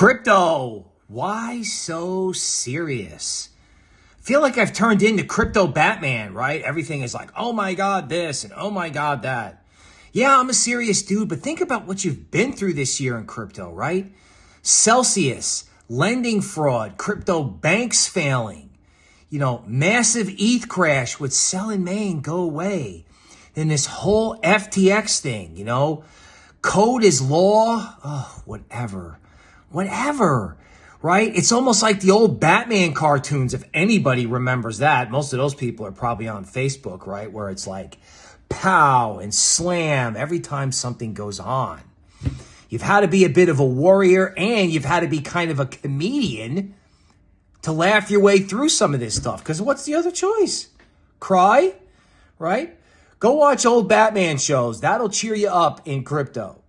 Crypto. Why so serious? feel like I've turned into crypto Batman, right? Everything is like, oh my God, this and oh my God, that. Yeah, I'm a serious dude, but think about what you've been through this year in crypto, right? Celsius, lending fraud, crypto banks failing, you know, massive ETH crash with sell in May and go away. Then this whole FTX thing, you know, code is law. Oh, whatever whatever, right? It's almost like the old Batman cartoons, if anybody remembers that. Most of those people are probably on Facebook, right? Where it's like pow and slam every time something goes on. You've had to be a bit of a warrior and you've had to be kind of a comedian to laugh your way through some of this stuff. Because what's the other choice? Cry, right? Go watch old Batman shows. That'll cheer you up in crypto.